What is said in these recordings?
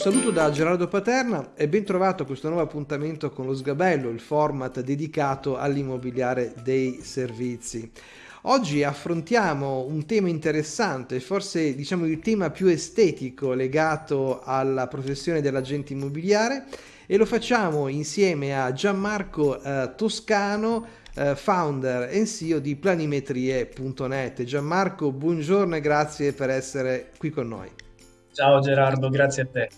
saluto da Gerardo Paterna e ben trovato a questo nuovo appuntamento con lo Sgabello, il format dedicato all'immobiliare dei servizi. Oggi affrontiamo un tema interessante, forse diciamo il tema più estetico legato alla professione dell'agente immobiliare e lo facciamo insieme a Gianmarco eh, Toscano, eh, founder e CEO di planimetrie.net. Gianmarco, buongiorno e grazie per essere qui con noi. Ciao Gerardo, grazie a te.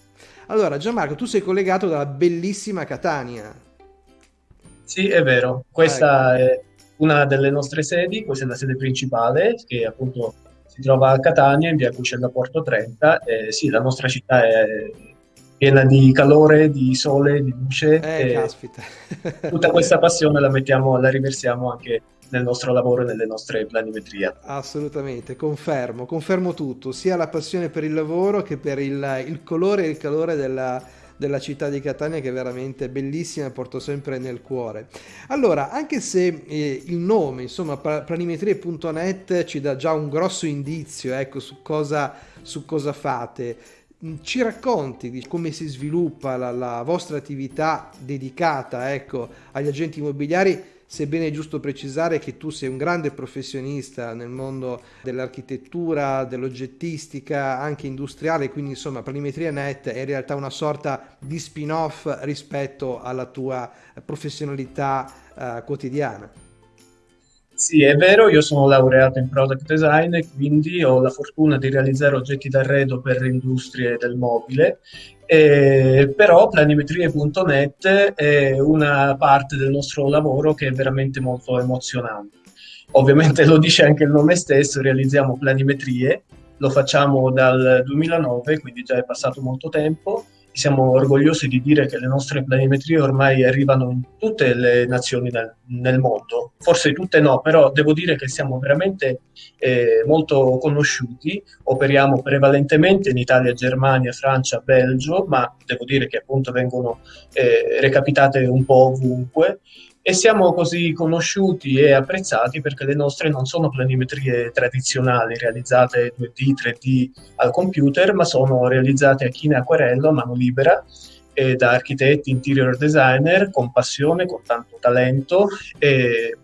Allora, Gianmarco, tu sei collegato dalla bellissima Catania. Sì, è vero. Questa ecco. è una delle nostre sedi, questa è la sede principale, che appunto si trova a Catania, in via Cucella Porto 30. E sì, la nostra città è piena di calore, di sole, di luce. Eh, caspita. tutta questa passione la mettiamo, la riversiamo anche nel nostro lavoro e nelle nostre planimetrie. Assolutamente, confermo, confermo tutto, sia la passione per il lavoro che per il, il colore e il calore della, della città di Catania che è veramente bellissima e porto sempre nel cuore. Allora, anche se eh, il nome, insomma, planimetrie.net ci dà già un grosso indizio, ecco, su cosa, su cosa fate, mm, ci racconti di come si sviluppa la, la vostra attività dedicata, ecco, agli agenti immobiliari sebbene è giusto precisare che tu sei un grande professionista nel mondo dell'architettura, dell'oggettistica, anche industriale, quindi insomma Planimetria Net è in realtà una sorta di spin-off rispetto alla tua professionalità uh, quotidiana. Sì, è vero, io sono laureato in product design quindi ho la fortuna di realizzare oggetti d'arredo per le industrie del mobile, eh, però planimetrie.net è una parte del nostro lavoro che è veramente molto emozionante. Ovviamente lo dice anche il nome stesso, realizziamo planimetrie, lo facciamo dal 2009, quindi già è passato molto tempo siamo orgogliosi di dire che le nostre planimetrie ormai arrivano in tutte le nazioni nel, nel mondo, forse tutte no, però devo dire che siamo veramente eh, molto conosciuti, operiamo prevalentemente in Italia, Germania, Francia, Belgio, ma devo dire che appunto vengono eh, recapitate un po' ovunque e siamo così conosciuti e apprezzati perché le nostre non sono planimetrie tradizionali realizzate 2D, 3D al computer, ma sono realizzate a china e acquerello a mano libera e da architetti, interior designer con passione, con tanto talento e,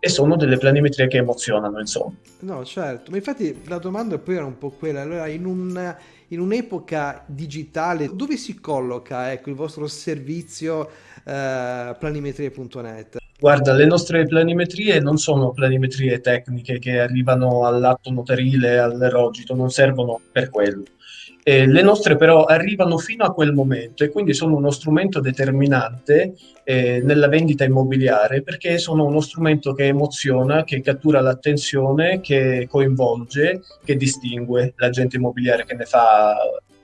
e sono delle planimetrie che emozionano, insomma. No, certo, ma infatti la domanda poi era un po' quella, allora in un in un'epoca digitale dove si colloca ecco, il vostro servizio eh, planimetrie.net? Guarda, le nostre planimetrie non sono planimetrie tecniche che arrivano all'atto notarile, all'erogito, non servono per quello. Eh, le nostre però arrivano fino a quel momento e quindi sono uno strumento determinante eh, nella vendita immobiliare perché sono uno strumento che emoziona, che cattura l'attenzione, che coinvolge, che distingue l'agente immobiliare che ne fa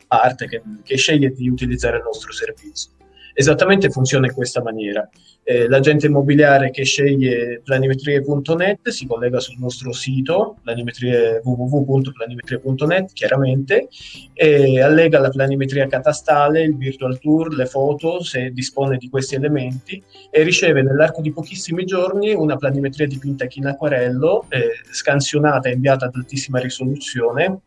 parte, che, che sceglie di utilizzare il nostro servizio esattamente funziona in questa maniera. Eh, l'agente immobiliare che sceglie planimetrie.net si collega sul nostro sito www.planimetrie.net chiaramente e allega la planimetria catastale, il virtual tour, le foto se dispone di questi elementi e riceve nell'arco di pochissimi giorni una planimetria dipinta in acquarello eh, scansionata e inviata ad altissima risoluzione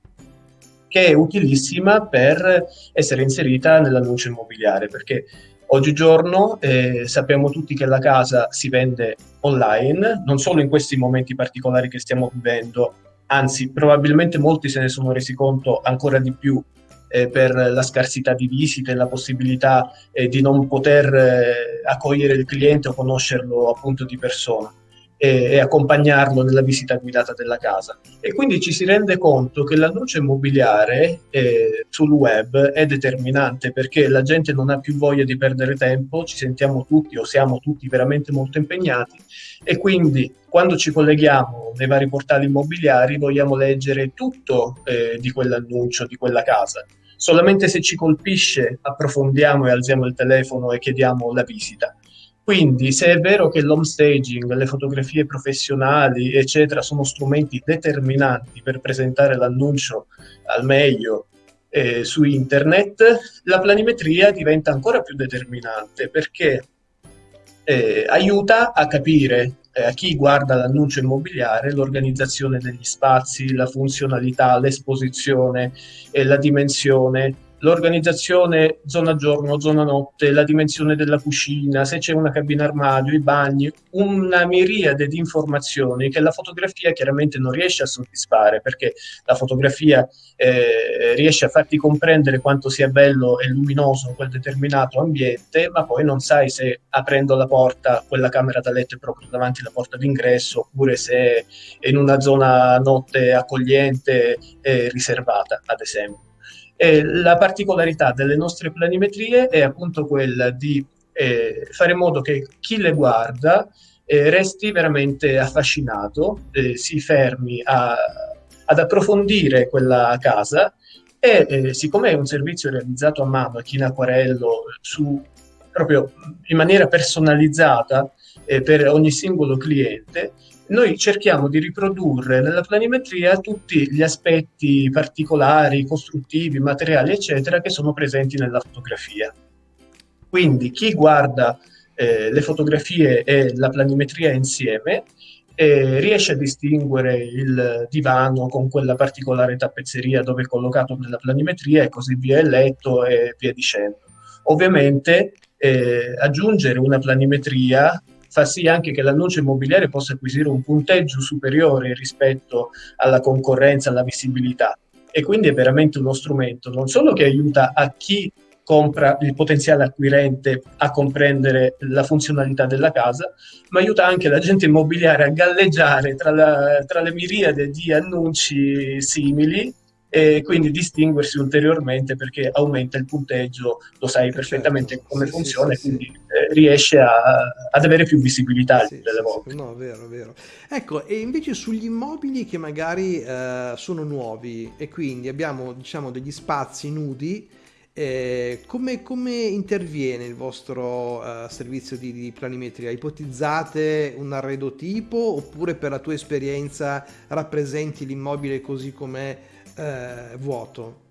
che è utilissima per essere inserita nell'annuncio immobiliare perché Oggigiorno eh, sappiamo tutti che la casa si vende online, non solo in questi momenti particolari che stiamo vivendo, anzi probabilmente molti se ne sono resi conto ancora di più eh, per la scarsità di visite, la possibilità eh, di non poter eh, accogliere il cliente o conoscerlo appunto di persona e, e, accompagnarlo nella visita guidata della casa. E quindi ci si rende conto che l'annuncio immobiliare eh, sul web è determinante perché la gente non ha più voglia di perdere tempo, ci sentiamo tutti o siamo tutti veramente molto impegnati e quindi quando ci colleghiamo nei vari portali immobiliari vogliamo leggere tutto eh, di quell'annuncio, di quella casa. Solamente se ci colpisce approfondiamo e alziamo il telefono e chiediamo la visita quindi, se è vero che l'home staging, le fotografie professionali, eccetera, sono strumenti determinanti per presentare l'annuncio al meglio eh, su internet, la planimetria diventa ancora più determinante perché eh, aiuta a capire eh, a chi guarda l'annuncio immobiliare l'organizzazione degli spazi, la funzionalità, l'esposizione, la dimensione, l'organizzazione zona giorno, zona notte, la dimensione della cucina, se c'è una cabina armadio, i bagni, una miriade di informazioni che la fotografia chiaramente non riesce a soddisfare perché la fotografia eh, riesce a farti comprendere quanto sia bello e luminoso quel determinato ambiente, ma poi non sai se aprendo la porta quella camera da letto è proprio davanti alla porta d'ingresso oppure se è in una zona notte accogliente e riservata, ad esempio. E la particolarità delle nostre planimetrie è appunto quella di eh, fare in modo che chi le guarda eh, resti veramente affascinato, eh, si fermi a, ad approfondire quella casa e eh, siccome è un servizio realizzato a mano, chi in acquarello, su, proprio in maniera personalizzata eh, per ogni singolo cliente, noi cerchiamo di riprodurre nella planimetria tutti gli aspetti particolari, costruttivi, materiali, eccetera, che sono presenti nella fotografia. Quindi chi guarda eh, le fotografie e la planimetria insieme eh, riesce a distinguere il divano con quella particolare tappezzeria dove è collocato nella planimetria e così via il letto e via dicendo. Ovviamente eh, aggiungere una planimetria fa sì anche che l'annuncio immobiliare possa acquisire un punteggio superiore rispetto alla concorrenza, alla visibilità. E quindi è veramente uno strumento non solo che aiuta a chi compra il potenziale acquirente a comprendere la funzionalità della casa, ma aiuta anche l'agente immobiliare a galleggiare tra, la, tra le miriade di annunci simili e quindi distinguersi ulteriormente perché aumenta il punteggio, lo sai perfettamente come sì, funziona, sì, quindi eh, riesce a, ad avere più visibilità delle volte. No, vero, vero. Ecco, e invece sugli immobili che magari eh, sono nuovi e quindi abbiamo diciamo degli spazi nudi, eh, come, come, interviene il vostro uh, servizio di, di, planimetria? Ipotizzate un arredo tipo oppure per la tua esperienza rappresenti l'immobile così com'è eh, vuoto.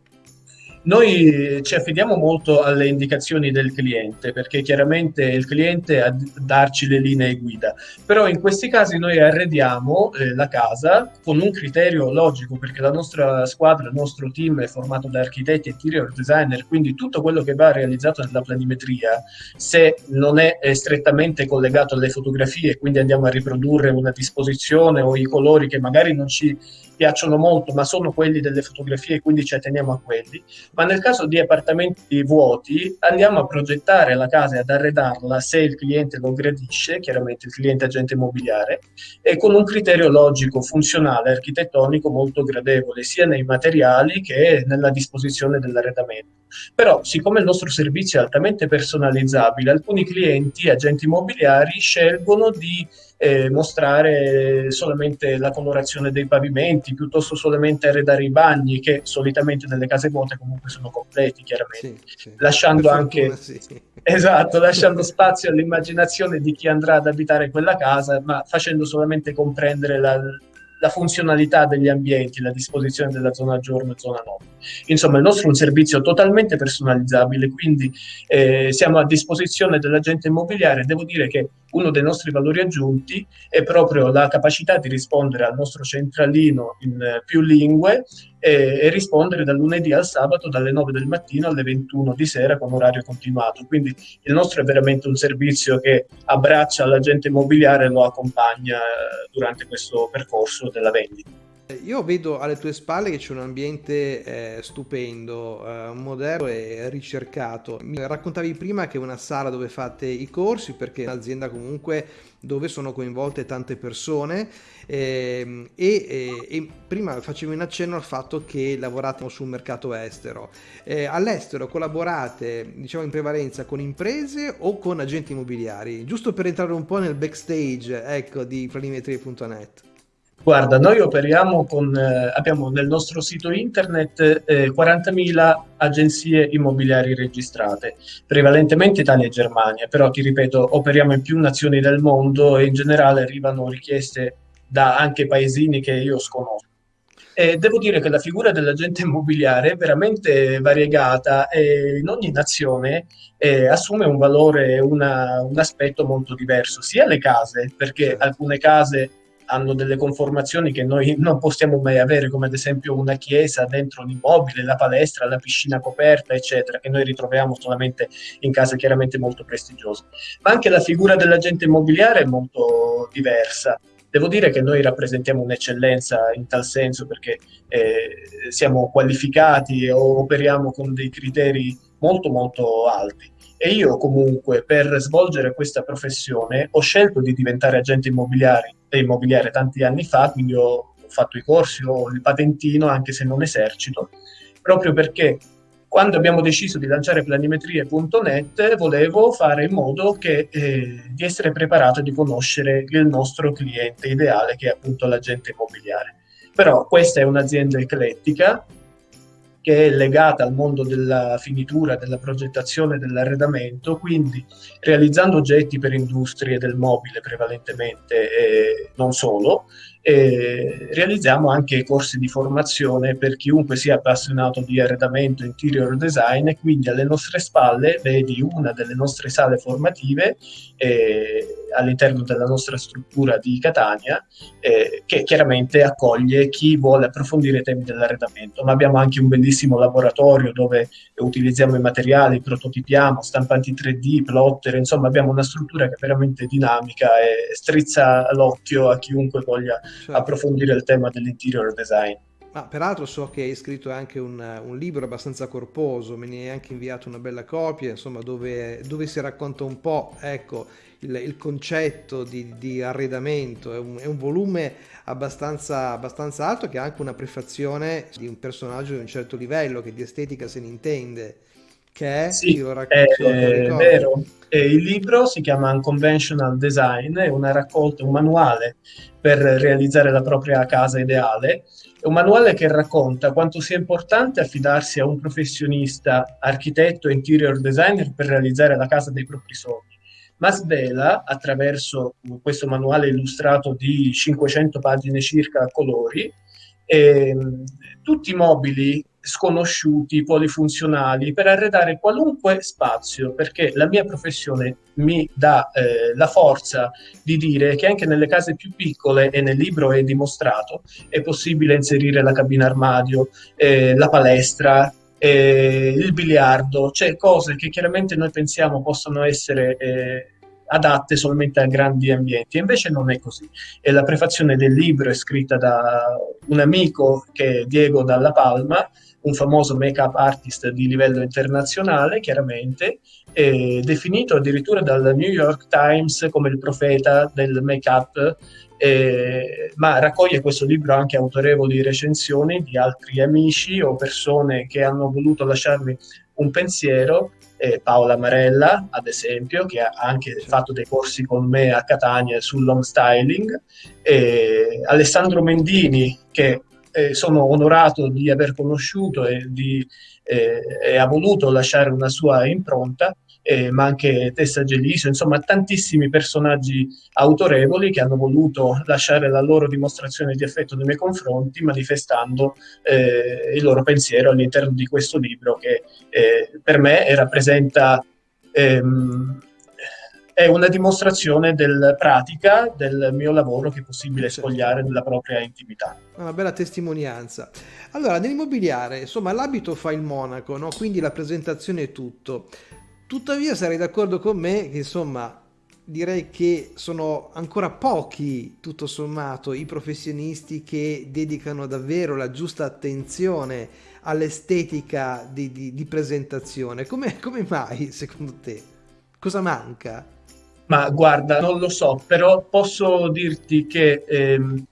Noi ci affidiamo molto alle indicazioni del cliente perché chiaramente il cliente a darci le linee guida, però in questi casi noi arrediamo eh, la casa con un criterio logico perché la nostra squadra, il nostro team è formato da architetti e interior designer, quindi tutto quello che va realizzato nella planimetria, se non è, è strettamente collegato alle fotografie, quindi andiamo a riprodurre una disposizione o i colori che magari non ci piacciono molto, ma sono quelli delle fotografie, quindi ci atteniamo a quelli. Ma nel caso di appartamenti vuoti, andiamo a progettare la casa e ad arredarla se il cliente lo gradisce, chiaramente il cliente agente immobiliare, e con un criterio logico, funzionale, architettonico molto gradevole, sia nei materiali che nella disposizione dell'arredamento. Però, siccome il nostro servizio è altamente personalizzabile, alcuni clienti, agenti immobiliari, scelgono di eh, mostrare solamente la colorazione dei pavimenti, piuttosto solamente arredare i bagni, che solitamente nelle case vuote comunque sono completi, chiaramente, sì, sì. lasciando anche sì. esatto, lasciando spazio all'immaginazione di chi andrà ad abitare quella casa, ma facendo solamente comprendere la, la funzionalità degli ambienti, la disposizione della zona giorno e zona notte. Insomma, il nostro è un servizio totalmente personalizzabile, quindi eh, siamo a disposizione dell'agente immobiliare. Devo dire che uno dei nostri valori aggiunti è proprio la capacità di rispondere al nostro centralino in eh, più lingue e, e, rispondere dal lunedì al sabato dalle 9 del mattino alle 21 di sera con orario continuato. Quindi il nostro è veramente un servizio che abbraccia l'agente immobiliare e lo accompagna eh, durante questo percorso della vendita. Io vedo alle tue spalle che c'è un ambiente eh, stupendo, eh, moderno e ricercato. Mi raccontavi prima che è una sala dove fate i corsi perché è un'azienda comunque dove sono coinvolte tante persone eh, e, e, e, prima facevi un accenno al fatto che lavorate sul mercato estero. Eh, all'estero collaborate diciamo in prevalenza con imprese o con agenti immobiliari? Giusto per entrare un po' nel backstage ecco, di planimetrie.net. Guarda, noi operiamo con, eh, abbiamo nel nostro sito internet eh, 40.000 agenzie immobiliari registrate, prevalentemente Italia e Germania, però ti ripeto, operiamo in più nazioni del mondo e in generale arrivano richieste da anche paesini che io sconosco. E devo dire che la figura dell'agente immobiliare è veramente variegata e in ogni nazione eh, assume un valore, una, un aspetto molto diverso, sia le case, perché alcune case hanno delle conformazioni che noi non possiamo mai avere, come ad esempio una chiesa dentro un immobile, la palestra, la piscina coperta, eccetera, che noi ritroviamo solamente in case chiaramente molto prestigiose. Ma anche la figura dell'agente immobiliare è molto diversa. Devo dire che noi rappresentiamo un'eccellenza in tal senso perché eh, siamo qualificati o operiamo con dei criteri molto molto alti. E io comunque per svolgere questa professione ho scelto di diventare agente immobiliare, immobiliare tanti anni fa, quindi ho fatto i corsi, ho il patentino anche se non esercito, proprio perché quando abbiamo deciso di lanciare planimetrie.net volevo fare in modo che, eh, di essere preparato e di conoscere il nostro cliente ideale che è appunto l'agente immobiliare. Però questa è un'azienda eclettica che è legata al mondo della finitura, della progettazione, dell'arredamento, quindi realizzando oggetti per industrie del mobile prevalentemente e non solo, e realizziamo anche corsi di formazione per chiunque sia appassionato di arredamento interior design e quindi alle nostre spalle vedi una delle nostre sale formative eh, all'interno della nostra struttura di Catania eh, che chiaramente accoglie chi vuole approfondire i temi dell'arredamento ma abbiamo anche un bellissimo laboratorio dove utilizziamo i materiali, prototipiamo, stampanti 3D, plotter, insomma abbiamo una struttura che è veramente dinamica e strizza l'occhio a chiunque voglia certo. approfondire il tema dell'interior design. Ma peraltro so che hai scritto anche un, un, libro abbastanza corposo, me ne hai anche inviato una bella copia, insomma, dove, dove si racconta un po', ecco, il, il concetto di, di arredamento. È un, è un volume abbastanza, abbastanza, alto che ha anche una prefazione di un personaggio di un certo livello, che di estetica se ne intende, che è, sì, racconto, è vero. E il libro si chiama Unconventional Design, è una raccolta, un manuale per realizzare la propria casa ideale. Un manuale che racconta quanto sia importante affidarsi a un professionista, architetto e interior designer per realizzare la casa dei propri sogni. Ma svela attraverso questo manuale illustrato di 500 pagine circa a colori eh, tutti i mobili sconosciuti, polifunzionali, per arredare qualunque spazio, perché la mia professione mi dà eh, la forza di dire che anche nelle case più piccole, e nel libro è dimostrato, è possibile inserire la cabina armadio, eh, la palestra, eh, il biliardo, cioè cose che chiaramente noi pensiamo possono essere eh, adatte solamente a grandi ambienti, invece non è così. E la prefazione del libro è scritta da un amico che è Diego Dalla Palma, un famoso make-up artist di livello internazionale, chiaramente, definito addirittura dal New York Times come il profeta del make-up, eh, ma raccoglie questo libro anche autorevoli recensioni di altri amici o persone che hanno voluto lasciarmi un pensiero eh, Paola Marella, ad esempio, che ha anche fatto dei corsi con me a Catania sull'home styling, e Alessandro Mendini, che eh, sono onorato di aver conosciuto e, di, eh, e ha voluto lasciare una sua impronta, eh, ma anche Tessa Gelisio, insomma tantissimi personaggi autorevoli che hanno voluto lasciare la loro dimostrazione di affetto nei miei confronti manifestando il loro pensiero all'interno di questo libro che per me rappresenta ehm, è una dimostrazione del pratica del mio lavoro che è possibile spogliare nella propria intimità. Una bella testimonianza. Allora, nell'immobiliare, insomma, l'abito fa il monaco, no? quindi la presentazione è tutto. Tuttavia sarei d'accordo con me che insomma direi che sono ancora pochi tutto sommato i professionisti che dedicano davvero la giusta attenzione all'estetica di, di, di presentazione. Come, come mai secondo te? Cosa manca? Ma guarda, non lo so, però posso dirti che ehm,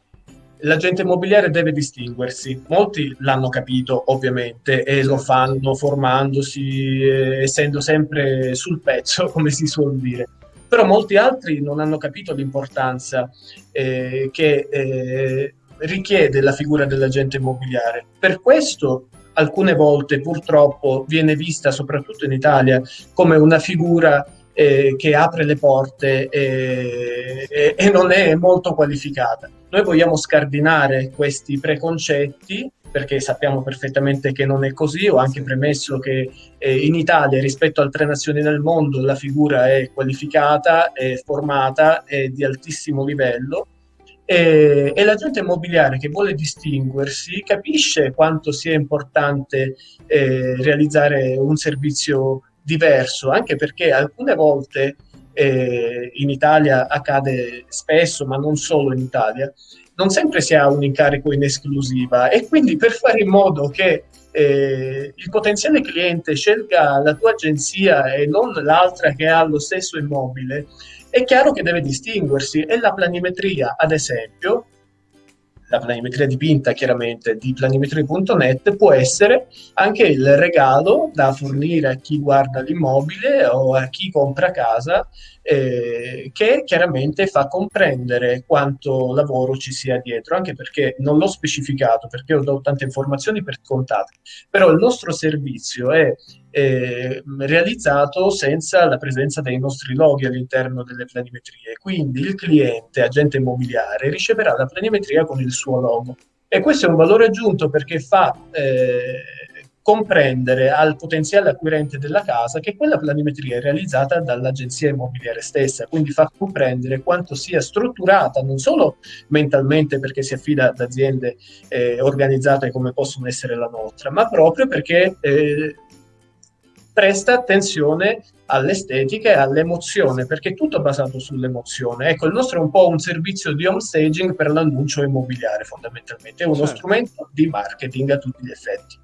l'agente immobiliare deve distinguersi. Molti l'hanno capito, ovviamente, e lo certo. fanno formandosi, eh, essendo sempre sul pezzo, come si suol dire. Però molti altri non hanno capito l'importanza eh, che eh, richiede la figura dell'agente immobiliare. Per questo alcune volte purtroppo viene vista, soprattutto in Italia, come una figura eh, che apre le porte e, e, e non è molto qualificata. Noi vogliamo scardinare questi preconcetti perché sappiamo perfettamente che non è così. Ho anche premesso che eh, in Italia rispetto a altre nazioni del mondo la figura è qualificata, è formata, è di altissimo livello e, e l'agente immobiliare che vuole distinguersi capisce quanto sia importante eh, realizzare un servizio diverso, anche perché alcune volte eh, in Italia accade spesso, ma non solo in Italia, non sempre si ha un incarico in esclusiva e quindi per fare in modo che eh, il potenziale cliente scelga la tua agenzia e non l'altra che ha lo stesso immobile, è chiaro che deve distinguersi e la planimetria, ad esempio, la planimetria dipinta chiaramente di planimetria.net può essere anche il regalo da fornire a chi guarda l'immobile o a chi compra casa eh, che chiaramente fa comprendere quanto lavoro ci sia dietro, anche perché non l'ho specificato, perché ho dato tante informazioni per contate, però il nostro servizio è eh, realizzato senza la presenza dei nostri loghi all'interno delle planimetrie, quindi il cliente, agente immobiliare, riceverà la planimetria con il suo logo. E questo è un valore aggiunto perché fa eh, comprendere al potenziale acquirente della casa che quella planimetria è realizzata dall'agenzia immobiliare stessa, quindi fa comprendere quanto sia strutturata non solo mentalmente perché si affida ad aziende eh, organizzate come possono essere la nostra, ma proprio perché eh, presta attenzione all'estetica e all'emozione, perché è tutto basato sull'emozione. Ecco, il nostro è un po' un servizio di home staging per l'annuncio immobiliare, fondamentalmente, è uno certo. strumento di marketing a tutti gli effetti.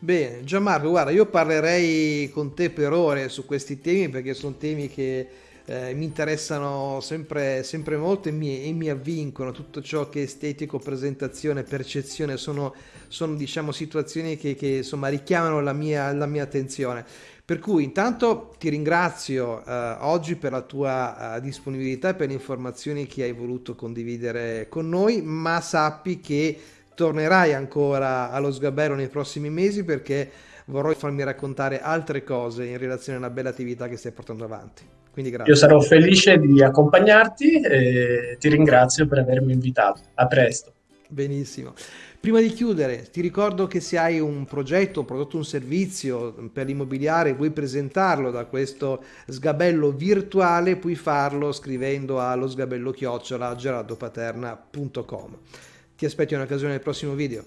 Bene, Gianmarco, guarda, io parlerei con te per ore su questi temi perché sono temi che eh, mi interessano sempre, sempre molto e mi, e mi, avvincono. Tutto ciò che è estetico, presentazione, percezione sono, sono diciamo, situazioni che, che insomma, richiamano la mia, la mia attenzione. Per cui intanto ti ringrazio eh, oggi per la tua eh, disponibilità e per le informazioni che hai voluto condividere con noi, ma sappi che tornerai ancora allo sgabello nei prossimi mesi perché vorrò farmi raccontare altre cose in relazione alla bella attività che stai portando avanti. Quindi grazie. Io sarò felice di accompagnarti e ti ringrazio per avermi invitato. A presto. Benissimo. Prima di chiudere, ti ricordo che se hai un progetto, un prodotto, un servizio per l'immobiliare, vuoi presentarlo da questo sgabello virtuale, puoi farlo scrivendo allo sgabello chiocciola gerardopaterna.com. Ti aspetto in occasione del prossimo video.